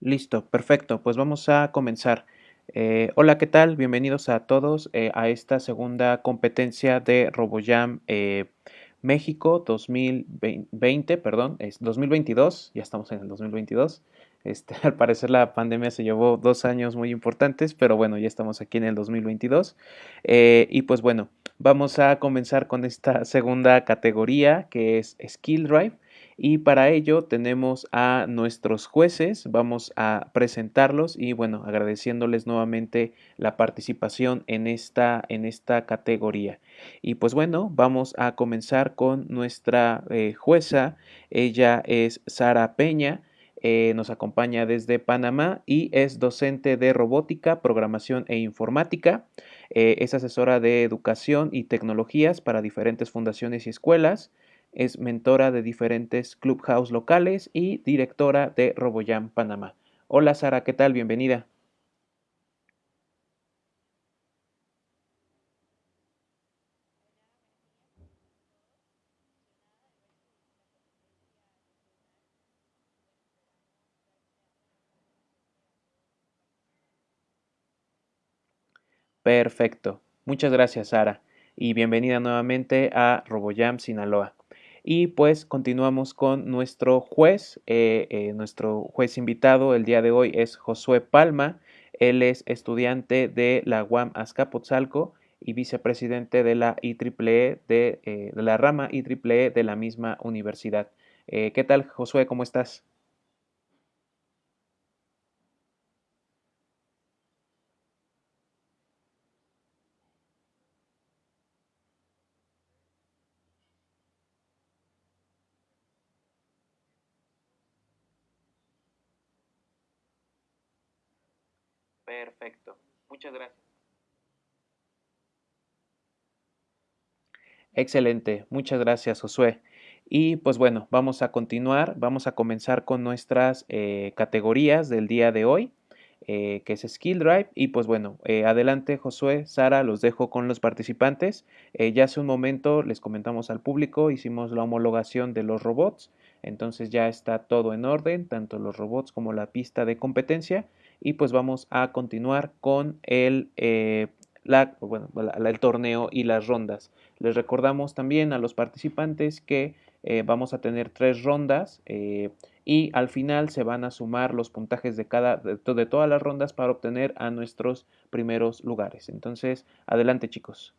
Listo, perfecto. Pues vamos a comenzar. Eh, hola, ¿qué tal? Bienvenidos a todos eh, a esta segunda competencia de RoboJam eh, México 2020, perdón, es 2022, ya estamos en el 2022. Este, al parecer la pandemia se llevó dos años muy importantes, pero bueno, ya estamos aquí en el 2022. y pues bueno, vamos a comenzar con esta segunda categoría que es Skill Drive y para ello tenemos a nuestros jueces, vamos a presentarlos y bueno, agradeciéndoles nuevamente la participación en esta, en esta categoría. Y pues bueno, vamos a comenzar con nuestra eh, jueza, ella es Sara Peña. Eh, nos acompaña desde Panamá y es docente de robótica, programación e informática. Eh, es asesora de educación y tecnologías para diferentes fundaciones y escuelas es mentora de diferentes clubhouse locales y directora de RoboJam Panamá. Hola Sara, ¿qué tal? Bienvenida. Perfecto. Muchas gracias, Sara. Y bienvenida nuevamente a RoboJam Sinaloa. Y pues continuamos con nuestro juez. Eh, eh, nuestro juez invitado el día de hoy es Josué Palma. Él es estudiante de la UAM Azcapotzalco y vicepresidente de la IEEE de, eh, de la rama IEEE de la misma universidad. ¿Qué tal, Josué? ¿Cómo estás? Perfecto. Muchas gracias. Excelente. Muchas gracias, Josué. Y pues bueno, vamos a continuar. Vamos a comenzar con nuestras eh, categorías del día de hoy. Eh, que es Skill Drive. Y pues bueno, eh, adelante Josué, Sara, los dejo con los participantes. ya hace un momento les comentamos al público, hicimos la homologación de los robots, entonces ya está todo en orden, tanto los robots como la pista de competencia y pues vamos a continuar con el, eh, el torneo y las rondas. Les recordamos también a los participantes que eh, vamos a tener tres rondas eh, y al final se van a sumar los puntajes de cada de, de todas las rondas para obtener a nuestros primeros lugares. Entonces, adelante chicos.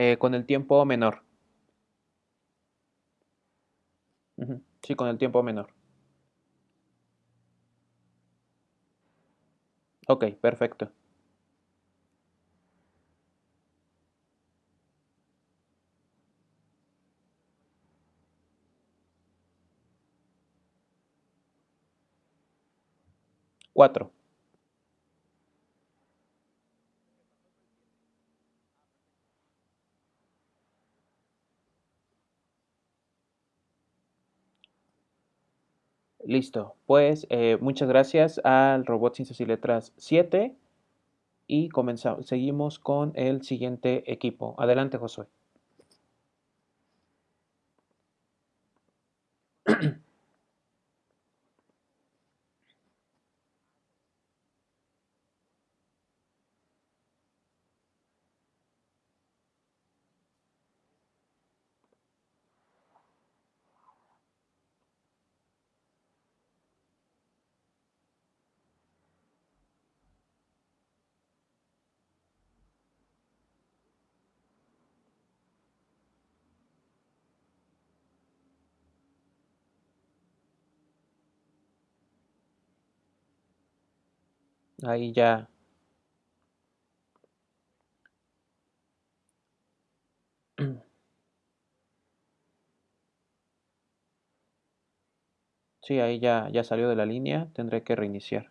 Eh, con el tiempo menor. Sí, con el tiempo menor. Ok, perfecto. Cuatro. Listo. Pues eh, muchas gracias al Robot Ciencias y Letras 7 y comenzamos. Seguimos con el siguiente equipo. Adelante, Josué. Ahí ya. Sí, ahí ya, ya salió de la línea. Tendré que reiniciar.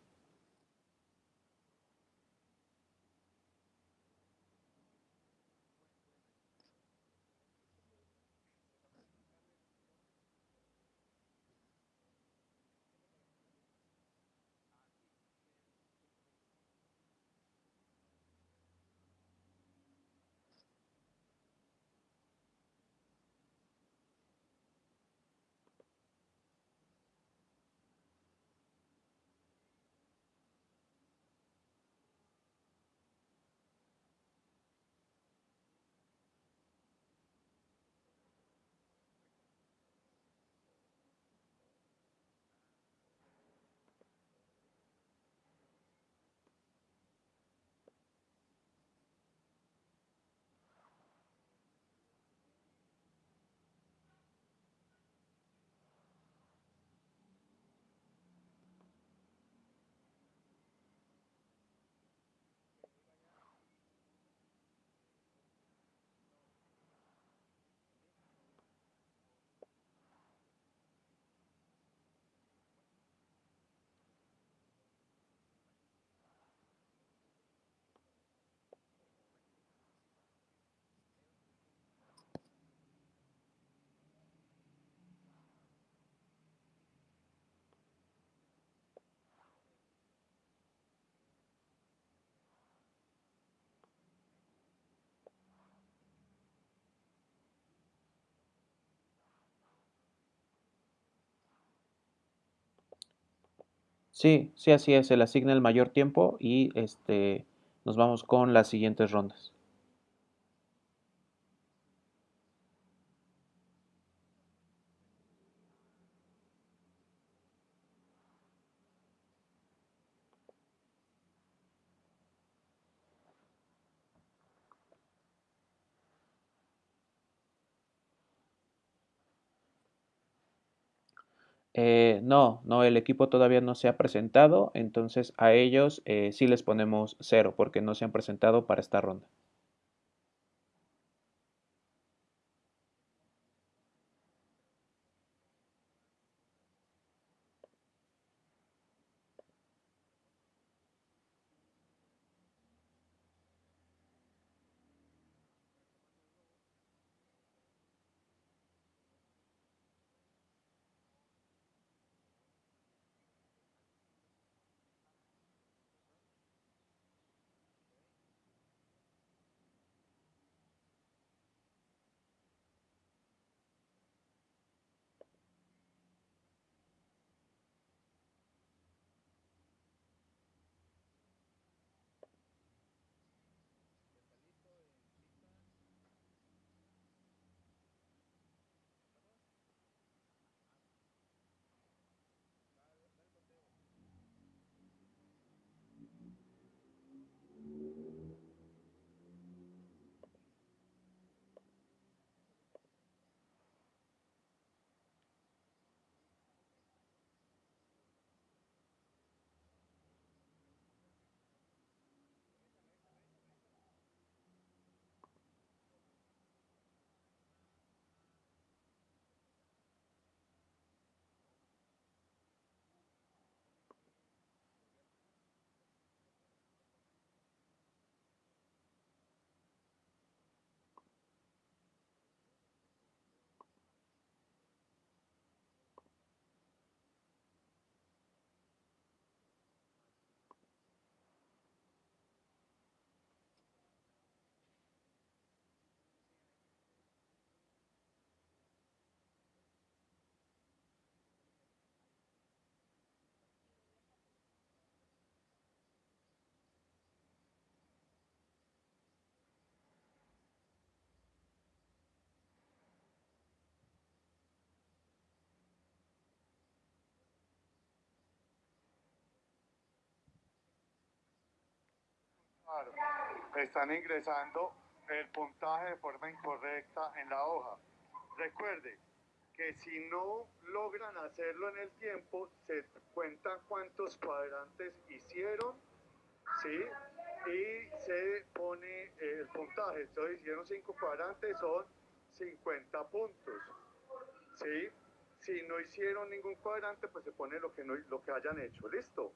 Sí, sí, así es. Se le asigna el mayor tiempo y este nos vamos con las siguientes rondas. Eh, no, no, el equipo todavía no se ha presentado, entonces a ellos eh, sí les ponemos cero porque no se han presentado para esta ronda. Están ingresando el puntaje de forma incorrecta en la hoja. Recuerde que si no logran hacerlo en el tiempo, se cuentan cuántos cuadrantes hicieron, ¿sí? Y se pone el puntaje. Entonces hicieron cinco cuadrantes, son 50 puntos, ¿sí? Si no hicieron ningún cuadrante, pues se pone lo que, no, lo que hayan hecho, ¿listo?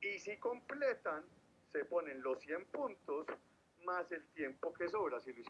Y si completan, se ponen los 100 puntos más el tiempo que sobra. Si lo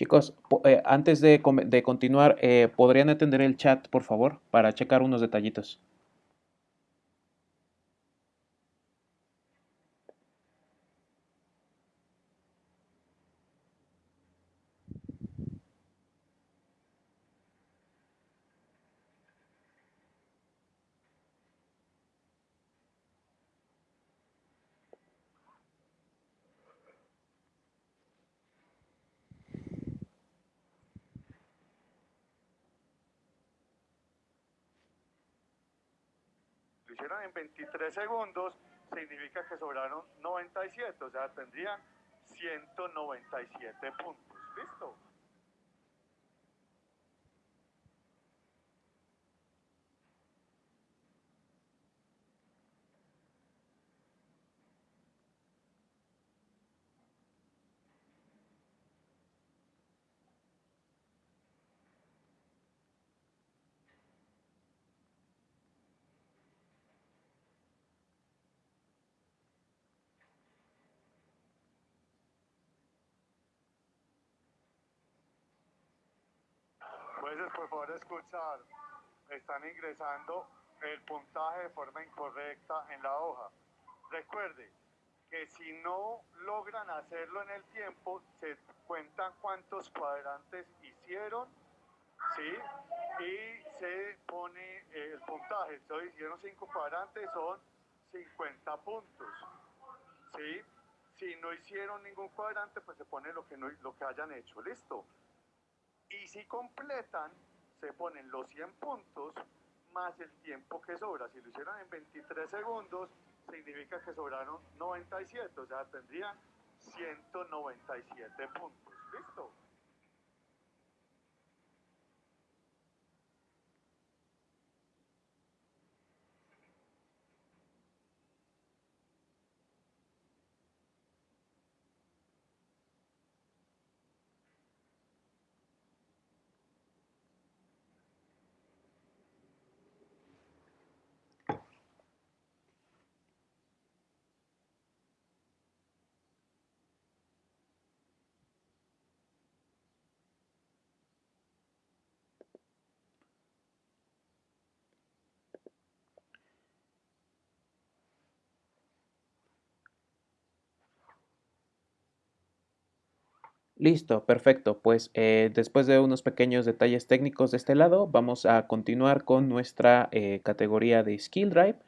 Chicos, eh, antes de, de continuar, eh, ¿podrían atender el chat, por favor, para checar unos detallitos? Hicieron en 23 segundos, significa que sobraron 97, o sea, tendrían 197 puntos. ¿Listo? Puedes por favor escuchar. Están ingresando el puntaje de forma incorrecta en la hoja. Recuerde que si no logran hacerlo en el tiempo, se cuentan cuántos cuadrantes hicieron, ¿sí? Y se pone el puntaje. Entonces hicieron cinco cuadrantes, son 50 puntos, ¿sí? Si no hicieron ningún cuadrante, pues se pone lo que, no, lo que hayan hecho, ¿listo? Y si completan, se ponen los 100 puntos más el tiempo que sobra. Si lo hicieron en 23 segundos, significa que sobraron 97, o sea, tendrían 197 puntos. ¿Listo? Listo, perfecto. Pues eh, después de unos pequeños detalles técnicos de este lado, vamos a continuar con nuestra eh, categoría de Skill Drive.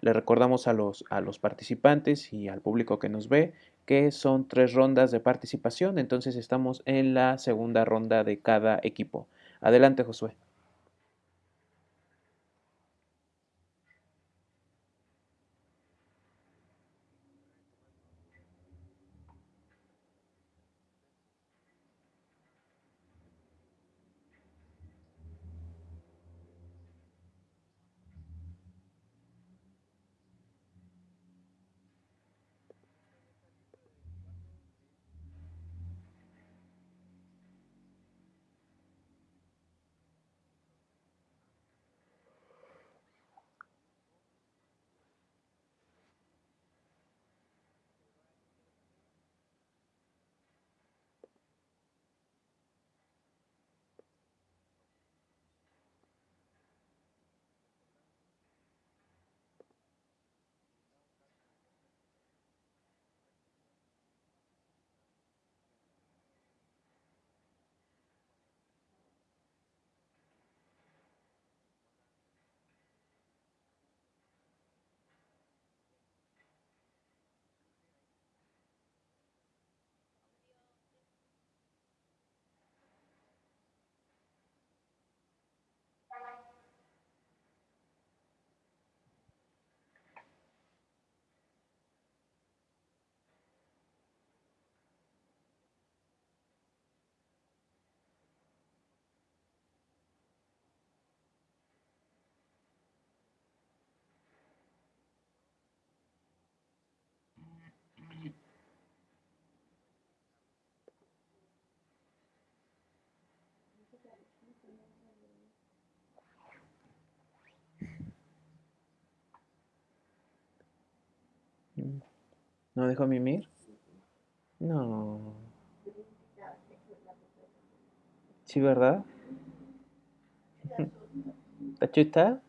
Le recordamos a los, a los participantes y al público que nos ve que son tres rondas de participación, entonces estamos en la segunda ronda de cada equipo. Adelante, Josué. ¿No dejó mimir? No. ¿Sí, verdad? ¿Tachuta?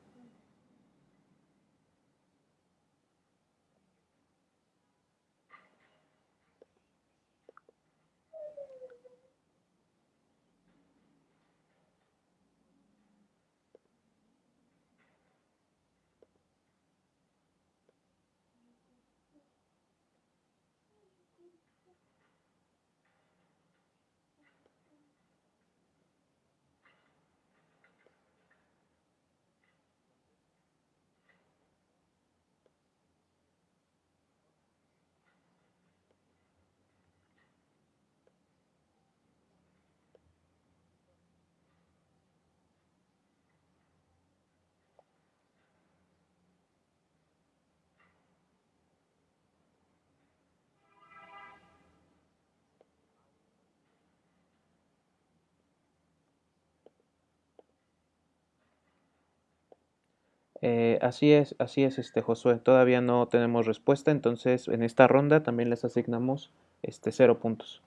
Eh, así es, así es, este Josué. Todavía no tenemos respuesta, entonces en esta ronda también les asignamos este cero puntos.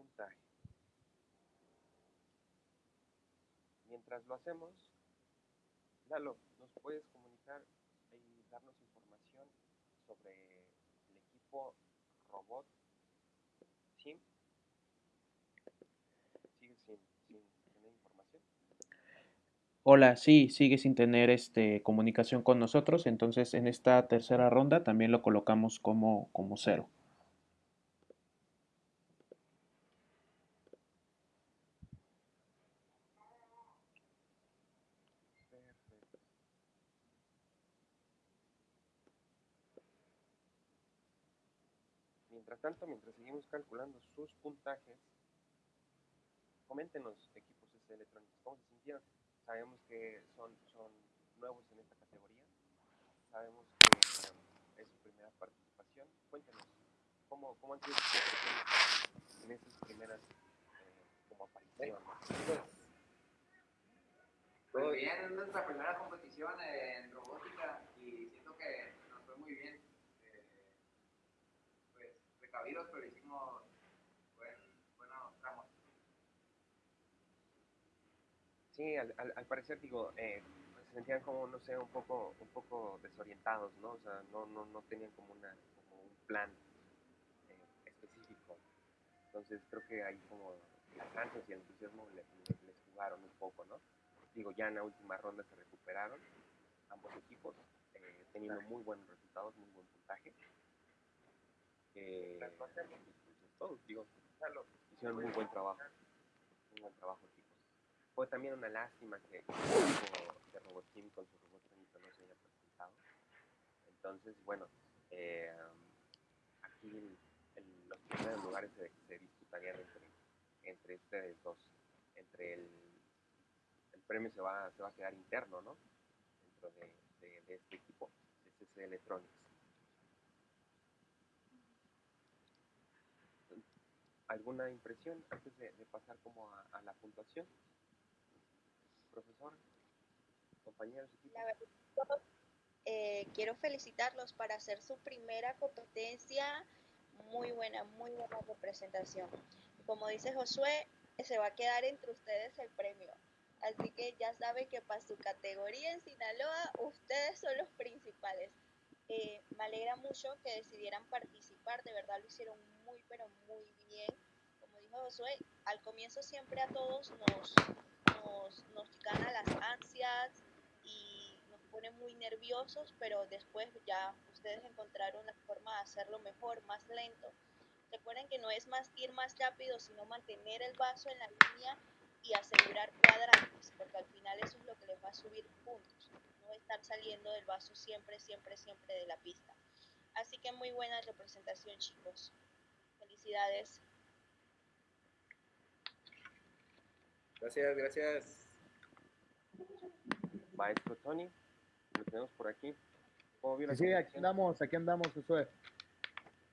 Puntaje. Mientras lo hacemos, Lalo, ¿nos puedes comunicar y darnos información sobre el equipo robot Team? ¿Sigues sin, sin tener información? Hola, sí, sigue sin tener este, comunicación con nosotros, entonces en esta tercera ronda también lo colocamos como, como cero. Tanto, mientras seguimos calculando sus puntajes, coméntenos, equipos S electrónicos, ¿cómo se sintieron? Sabemos que son, son nuevos en esta categoría, sabemos que es su primera participación. Cuéntenos, ¿cómo, cómo han sido sus en esas primeras eh, como apariciones? Pues bien, es nuestra primera competición en robótica y siento que nos fue muy bien. Eh, pues precavidos, pero hicimos buen, buenos tramos. Sí, al, al, al parecer, digo, eh, pues, se sentían como, no sé, un poco, un poco desorientados, ¿no? O sea, no, no, no tenían como, una, como un plan eh, específico. Entonces creo que ahí como las ganas y el entusiasmo le- le- les jugaron un poco, ¿no? Digo, ya en la última ronda se recuperaron ambos equipos, eh, teniendo muy buenos resultados, muy buen puntaje. Eh, pues es todo, digo, hicieron muy buen trabajo, muy buen trabajo equipos. Fue también una lástima que el equipo de con su robot Benito no se haya presentado. Entonces, bueno, eh, aquí el- el- los primeros lugares se, se disputarían entre, entre ustedes dos. Entre el, el premio se va, se va a quedar interno, ¿no? Dentro de, de- de este equipo, de CC Electronics. ¿Alguna impresión antes de, pasar como a, la puntuación? Profesor, compañeros. La verdad, eh, quiero felicitarlos para hacer su primera competencia. Muy buena, muy buena representación. Como dice Josué, se va a quedar entre ustedes el premio. Así que ya saben que para su categoría en Sinaloa, ustedes son los principales. Eh, me alegra mucho que decidieran participar, de verdad lo hicieron muy, pero muy bien. Como dijo Josué, al comienzo siempre a todos nos, nos, nos gana las ansias y nos pone muy nerviosos, pero después ya ustedes encontraron la forma de hacerlo mejor, más lento. Recuerden que no es más ir más rápido, sino mantener el vaso en la línea y asegurar cuadrantes, porque al final eso es lo que les va a subir puntos, no estar saliendo del vaso siempre, siempre, siempre de la pista. Así que muy buena representación, chicos. Felicidades. Gracias, gracias. Maestro Tony, lo tenemos por aquí. ¿Cómo vio la Sí, sí, aquí andamos, aquí andamos, Josué.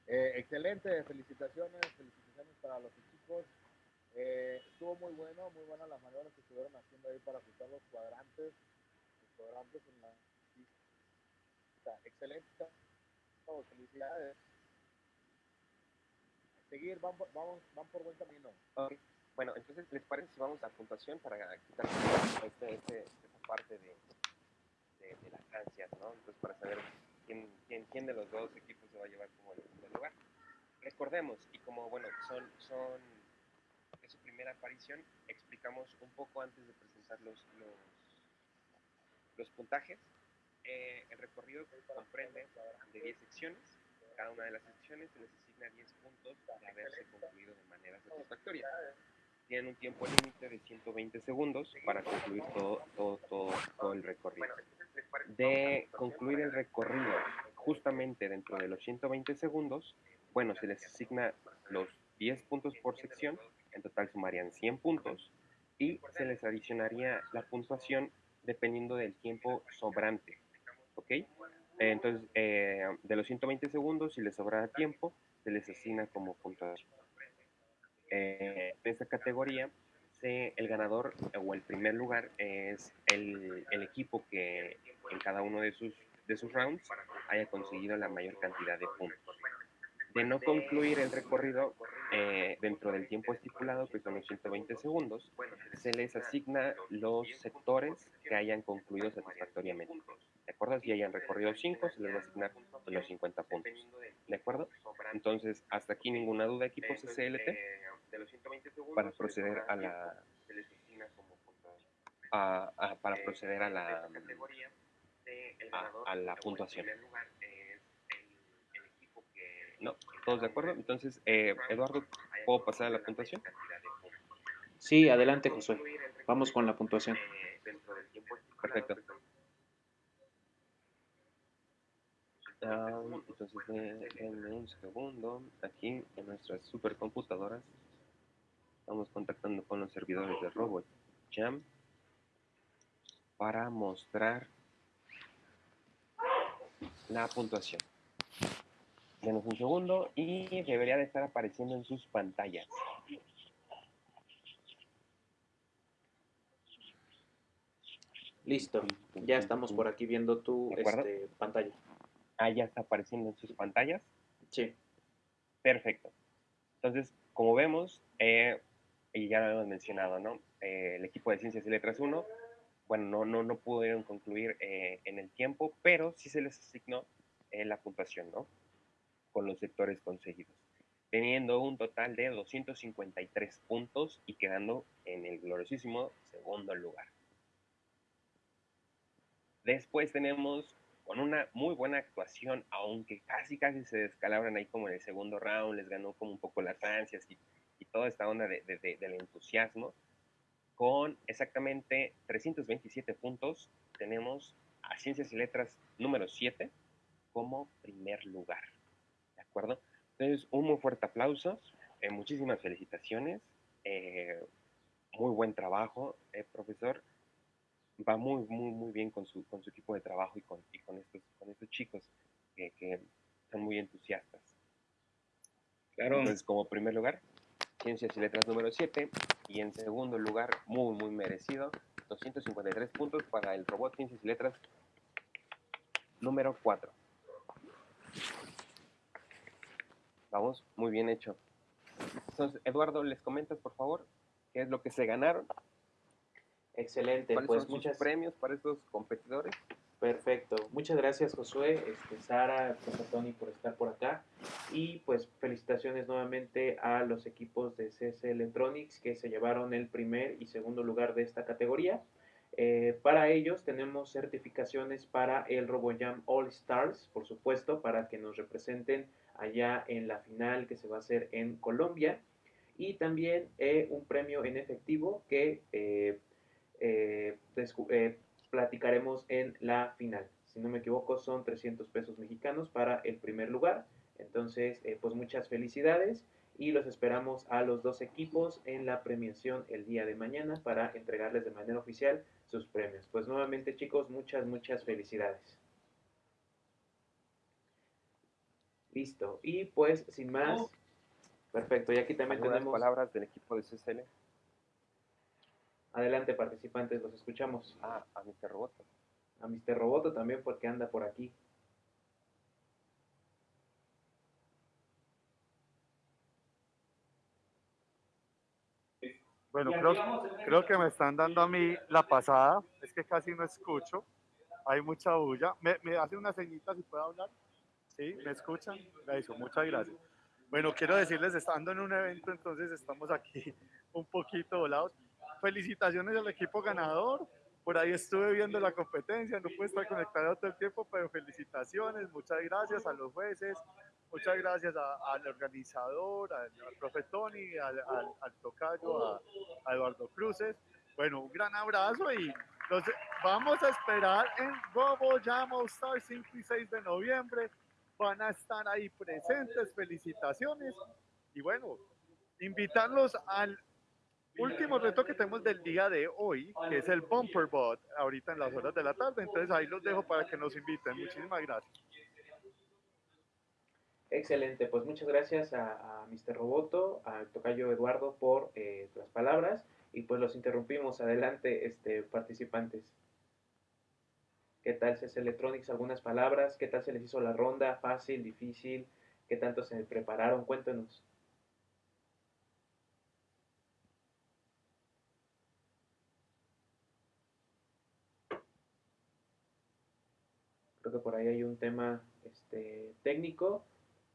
Eh, excelente, felicitaciones, felicitaciones para los equipos. Eh, estuvo muy bueno, muy buenas las maniobras que estuvieron haciendo ahí para ajustar los cuadrantes, los cuadrantes en la pista. Excelente, oh, felicidades. Seguir, van, vamos, van por buen camino. Ok. Bueno, entonces, ¿les parece si vamos a puntuación para quitar este, este, esta parte de, de, de las ansias, ¿no? Entonces, para saber quién, quién, de los dos equipos se va a llevar como el primer lugar. Recordemos, y como, bueno, son, son, primera aparición, explicamos un poco antes de presentar los, los, los puntajes. Eh, el recorrido comprende de 10 secciones. Cada una de las secciones se les asigna 10 puntos de haberse concluido de manera satisfactoria. Tienen un tiempo límite de 120 segundos para concluir todo, todo, todo, todo el recorrido. De concluir el recorrido justamente dentro de los 120 segundos, bueno, se les asigna los 10 puntos por sección, en total sumarían 100 puntos, y se les adicionaría la puntuación dependiendo del tiempo sobrante. ¿Ok? Entonces, eh, de los 120 segundos, si les sobrara tiempo, se les asigna como puntuación. Eh, en esta categoría, el ganador o el primer lugar es el, equipo que en cada uno de sus rounds haya conseguido la mayor cantidad de puntos. De no concluir el recorrido eh, dentro del tiempo estipulado, que son los 120 segundos, se les asigna los sectores que hayan concluido satisfactoriamente. ¿De acuerdo? Si hayan recorrido 5, se les va a asignar los 50 puntos. ¿De acuerdo? Entonces, hasta aquí ninguna duda, equipos SLT, para proceder a la a, para proceder a la a, a la puntuación. No, ¿todos de acuerdo? Entonces, eh, Eduardo, ¿puedo pasar a la puntuación? Sí, adelante, Josué. Vamos con la puntuación. Perfecto. Um, entonces, denme un segundo. Aquí en nuestras supercomputadoras estamos contactando con los servidores de RobotJam para mostrar la puntuación. Denos un segundo y debería de estar apareciendo en sus pantallas. Listo, ya estamos por aquí viendo tu este, pantalla. Ah, ya está apareciendo en sus pantallas. Sí, Perfecto. Entonces, como vemos, eh, y ya lo hemos mencionado, ¿no? Eh, el equipo de Ciencias y Letras 1, bueno, no, no, no pudieron concluir eh, en el tiempo, pero sí se les asignó la puntuación, ¿no? Con los sectores conseguidos, teniendo un total de 253 puntos y quedando en el gloriosísimo segundo lugar. Después tenemos con una muy buena actuación, aunque casi casi se descalabran ahí como en el segundo round, les ganó como un poco las ansias y, toda esta onda de- del entusiasmo. Con exactamente 327 puntos, tenemos a Ciencias y Letras número 7 como primer lugar. Entonces, un muy fuerte aplauso, eh, muchísimas felicitaciones, eh, muy buen trabajo, eh, profesor va muy, muy, muy bien con su, con su equipo de trabajo y con, y con, estos, con estos chicos que, que son muy entusiastas. Claro. Entonces, como primer lugar, Ciencias y Letras número 7. Y en segundo lugar, muy, muy merecido, 253 puntos para el robot Ciencias y Letras número 4. Vamos, muy bien hecho. Entonces, Eduardo, ¿les comentas, por favor, qué es lo que se ganaron? excelente. ¿Cuáles Pues son sus muchas premios para estos competidores? Perfecto. Muchas gracias, Josué, este, Sara, Tony, por estar por acá. Y pues felicitaciones nuevamente a los equipos de CS Electronics que se llevaron el primer y segundo lugar de esta categoría. Eh, para ellos tenemos certificaciones para el RoboJam All Stars, por supuesto, para que nos representen allá en la final que se va a hacer en Colombia. Y también eh, un premio en efectivo que eh, eh, platicaremos en la final. Si no me equivoco, son 300 pesos mexicanos para el primer lugar. Entonces, pues muchas felicidades y los esperamos a los dos equipos en la premiación el día de mañana para entregarles de manera oficial sus premios. Pues nuevamente, chicos, muchas, muchas felicidades. Listo. Y pues, sin más, perfecto. Y aquí también ¿Algunas tenemos... palabras del equipo de CSL? Adelante, participantes, los escuchamos. Ah, a Mr. Roboto. A Mr. Roboto también porque anda por aquí. Bueno, creo, creo que me están dando a mí la pasada. Es que casi no escucho. Hay mucha bulla. ¿Me, me hace una ceñita si puedo hablar? ¿Sí? ¿Me escuchan? Eso, muchas gracias. Bueno, quiero decirles, estando en un evento, entonces estamos aquí un poquito volados. Felicitaciones al equipo ganador. Por ahí estuve viendo la competencia, no pude estar conectado todo el tiempo, pero felicitaciones, muchas gracias a los jueces, muchas gracias a- al organizador, al, al profe Tony, al, al- al tocayo, a, a Eduardo Cruces. Bueno, un gran abrazo y los vamos a esperar en Robo Jam All Star 5 y 6 de noviembre. Van a estar ahí presentes, felicitaciones. Y bueno, invitarlos al último reto que tenemos del día de hoy, que es el Bumper Bot, ahorita en las horas de la tarde. Entonces ahí los dejo para que nos inviten. Muchísimas gracias. Excelente, pues muchas gracias a, a Mr. Roboto, al tocayo Eduardo por eh, las palabras y pues los interrumpimos. Adelante, este, participantes. ¿Qué tal CS Electronics? ¿Algunas palabras? ¿Qué tal se les hizo la ronda? ¿Fácil? ¿Difícil? ¿Qué tanto se prepararon? Cuéntenos. Creo que por ahí hay un tema este, técnico,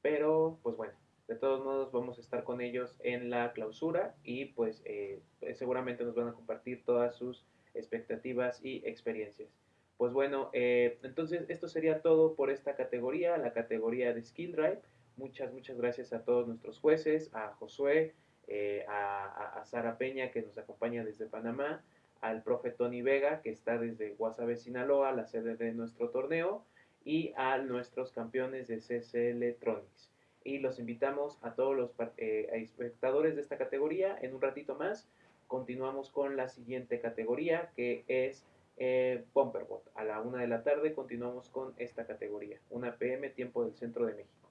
pero pues bueno, de todos modos vamos a estar con ellos en la clausura y pues eh, seguramente nos van a compartir todas sus expectativas y experiencias. Pues bueno, eh, entonces esto sería todo por esta categoría, la categoría de Skill Drive. Muchas, muchas gracias a todos nuestros jueces, a Josué, eh, a, Sara Peña que nos acompaña desde Panamá, al profe Tony Vega que está desde Guasave, Sinaloa, la sede de nuestro torneo, y a nuestros campeones de CC Electronics. Y los invitamos a todos los eh, espectadores de esta categoría en un ratito más continuamos con la siguiente categoría que es eh, Bumperbot. A la una de la tarde continuamos con esta categoría, una PM, tiempo del centro de México.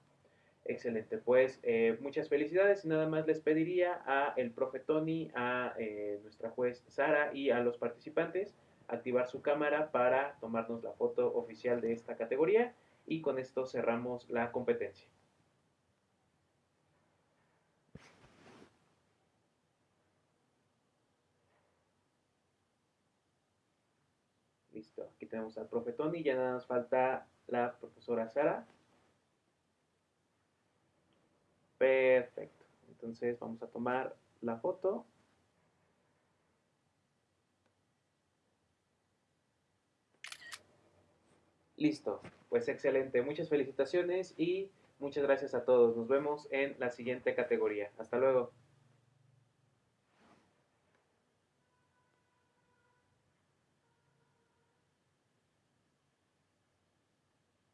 Excelente, pues eh, muchas felicidades y nada más les pediría a el profe Tony, a eh, nuestra juez Sara y a los participantes activar su cámara para tomarnos la foto oficial de esta categoría y con esto cerramos la competencia. Aquí tenemos al profe Tony, ya nada nos falta la profesora Sara. Perfecto, entonces vamos a tomar la foto. Listo, pues excelente, muchas felicitaciones y muchas gracias a todos. Nos vemos en la siguiente categoría. Hasta luego.